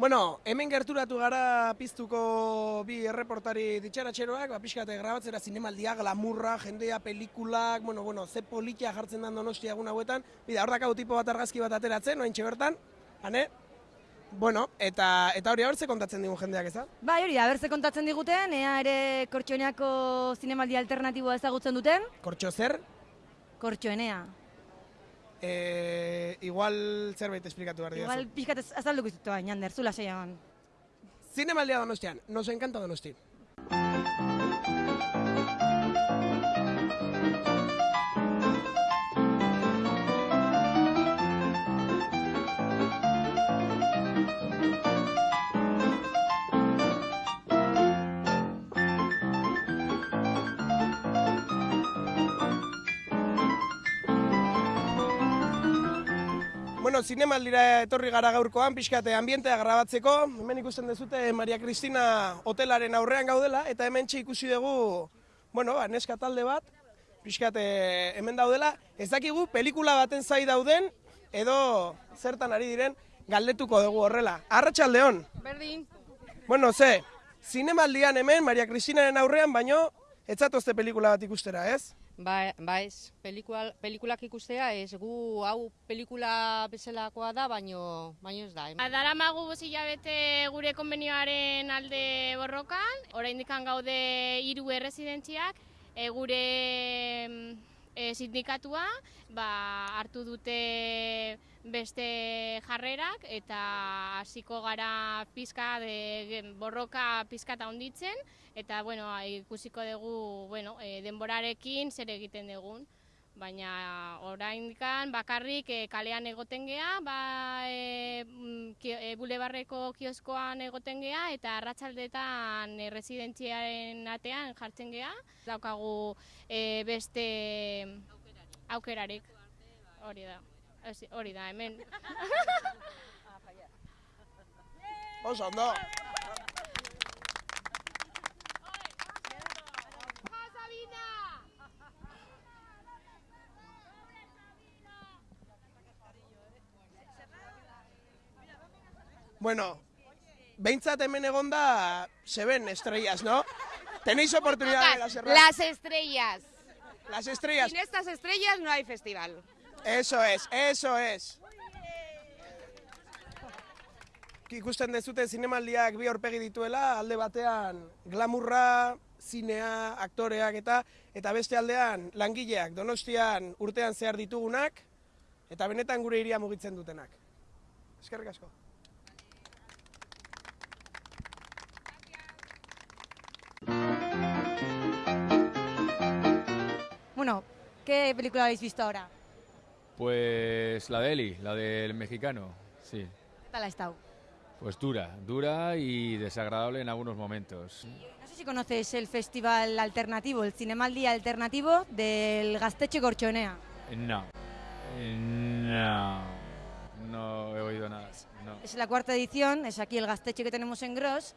Bueno, hemen gerturatu gara piztuko bi erreportari ditxaratxeroak, ba, pixkate grabatzera zinemaldia, glamurra, jendea, pelikulak, bueno, bueno, ze politia jartzen den donostia egun hauetan, bida, hor dakau tipo bat argazki bat ateratzen, noain bertan, hane? Bueno, eta eta hori abertze kontatzen digun jendeak ez da? Bai, hori, abertze kontatzen diguten, ea ere kortxoeneako zinemaldi alternatiboa ezagutzen duten. Kortxo zer? Kortxoenea. E, igual zerbait esplikatu behar Igual pixkat ez- azalduko izutu bain, Ander, zula seiagan. Zinemaldia donostian, nos encanta donosti. Bueno, zinemaldira etorri gara gaurkoan, pixkate ambientea grabatzeko. Hemen ikusten dezute Maria Cristina hotelaren aurrean gaudela, eta hemen ikusi dugu, bueno, ba, neska talde bat, pixkate hemen daudela. Ez dakigu pelikula baten zai dauden, edo zertan ari diren, galdetuko dugu horrela. Arratxaldeon, Berdin. bueno, ze, zinemaldian hemen, Maria Cristinaren aurrean, baino, ez zatozte pelikula bat ikustera, ez? Ba, ba ez, pelikula, pelikulak ikustea ez gu hau pelikula bezalakoa da, baino, baino ez da. eh. Adara magu hilabete gure konbenioaren alde borrokan, oraindik gaude hiru erresidentziak, e, gure mm, e, sindikatua ba, hartu dute beste jarrerak eta hasiko gara pizka de, borroka pizkata honditzen eta bueno, ikusiko dugu bueno, e, denborarekin zer egiten dugun. Baina oraindikan bakarrik e, kalean egoten gea, ba e, ki- e, bulebarreko kioskoan egoten gea eta arratsaldetan e, residentziaren atean jartzen gea. Daukagu e, beste aukerarik. Hori da. Hori da, hemen. Oso, ondo. Bueno, behintzat hemen egonda, seben estrellas, ¿no? Tenéis oportunidad de las Las estrellas. las estrellas. Sin estas estrellas no hay festival. Eso es, eso es. Ikusten dezute zinemaldiak bi aurpegi dituela, alde batean glamurra, zinea, aktoreak eta eta beste aldean langileak Donostian urtean zehar ditugunak eta benetan gure iria mugitzen dutenak. Eskerrik asko. ¿Qué película habéis visto ahora? Pues la de Eli, la del mexicano, sí. ¿Qué tal ha estado? Pues dura, dura y desagradable en algunos momentos. No sé si conocéis el festival alternativo, el Cinemaldi alternativo del Gasteche Corchonea. No, no, no he oído nada. No. Es la cuarta edición, es aquí el Gasteche que tenemos en Gros,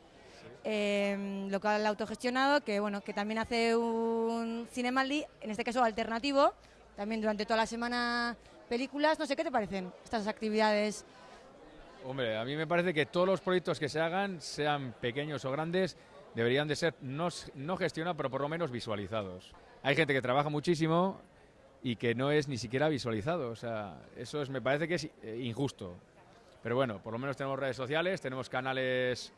eh, local autogestionado, que bueno, que también hace un Cinemaldi, en este caso alternativo, también durante toda la semana películas. No sé qué te parecen estas actividades. Hombre, a mí me parece que todos los proyectos que se hagan, sean pequeños o grandes, deberían de ser no, no gestionados, pero por lo menos visualizados. Hay gente que trabaja muchísimo y que no es ni siquiera visualizado. O sea, eso es, me parece que es eh, injusto. Pero bueno, por lo menos tenemos redes sociales, tenemos canales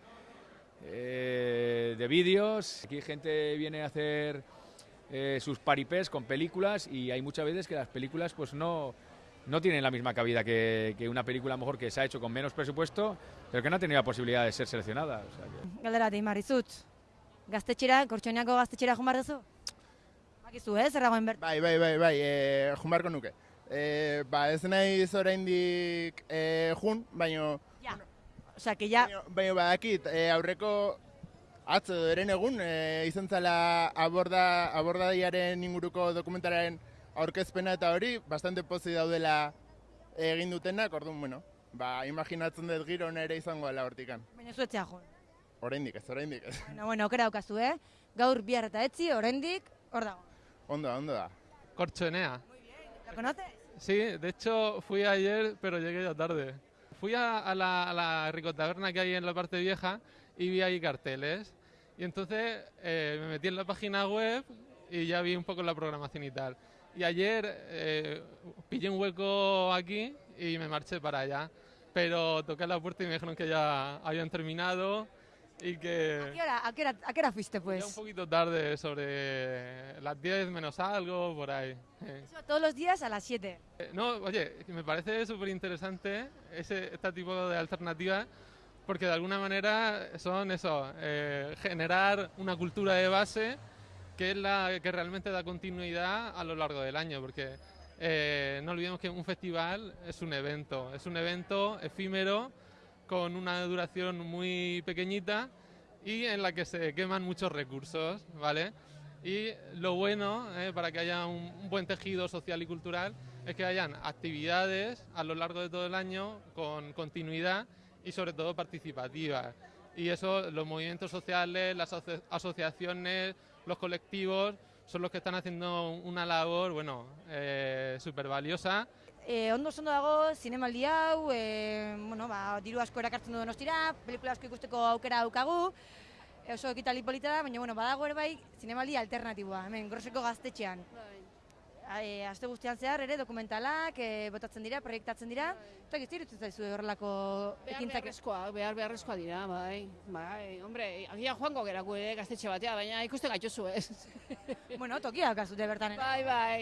eh, de vídeos. Aquí gente viene a hacer eh, sus paripés con películas y hay muchas veces que las películas pues no, no tienen la misma cabida que, que una película mejor que se ha hecho con menos presupuesto, pero que no ha tenido la posibilidad de ser seleccionada. O sea que- Galdera bat marizut. Gaztetxera, Kortxoneako gaztetxera behar duzu? Bakizu, eh, zer dagoen ber... Bai, bai, bai, bai, e, jun beharko nuke. E, ba, ez naiz oraindik e, jun, baino, Osea, que ya... baino badakit, e, aurreko atzo eren egun, e, izan zala aborda, abordaiaren inguruko dokumentalaren aurkezpena eta hori, bastante pozi daudela egin dutenak, orduan, bueno, ba, imaginatzen dut giro ere izango dela hortikan. Baina zuetzea jo. Oraindik ez, oraindik ez. Bueno, bueno, okera daukazu, eh? Gaur bihar eta etzi, oraindik, hor dago. Ondo da, ondo da. Corchonea. ¿Lo conoces? Sí, de hecho fui ayer, pero llegué ya tarde. Fui a, a la, a la ricotaberna que hay en la parte vieja y vi ahí carteles. Y entonces eh, me metí en la página web y ya vi un poco la programación y tal. Y ayer eh, pillé un hueco aquí y me marché para allá. Pero toqué la puerta y me dijeron que ya habían terminado y que... ¿A qué hora, a qué hora, a qué hora fuiste, Ya un pues? poquito tarde, sobre las 10 menos algo, por ahí. Eso, todos los días a las 7. Eh, No, oye, me parece súper interesante este tipo de alternativas porque de alguna manera son eso, eh, generar una cultura de base que es la que realmente da continuidad a lo largo del año, porque eh, no olvidemos que un festival es un evento, es un evento efímero con una duración muy pequeñita y en la que se queman muchos recursos, ¿vale? Y lo bueno, eh, para que haya un, buen tejido social y cultural, es que hayan actividades a lo largo de todo el año con continuidad y sobre todo participativas. Y eso, los movimientos sociales, las aso- asociaciones, los colectivos, son los que están haciendo una labor, bueno, eh, súper valiosa E, ondo ondo dago zinemaldi hau, e, bueno, ba, diru asko erakartzen du donostira, pelikula asko ikusteko aukera daukagu, e, oso ekitali polita da, baina bueno, badago ere bai zinemaldi alternatiboa, hemen groseko gaztetxean e, aste guztian zehar ere dokumentalak e, botatzen dira, proiektatzen dira, eta gizti irutzen zaizu horrelako ekintzak. Behar beharrezkoa, behar beharrezkoa dira, bai, bai, hombre, agia joango gerako ere gaztetxe batea, baina ikusten gaituzu ez. bueno, tokia gazute bertan. Bai, bai.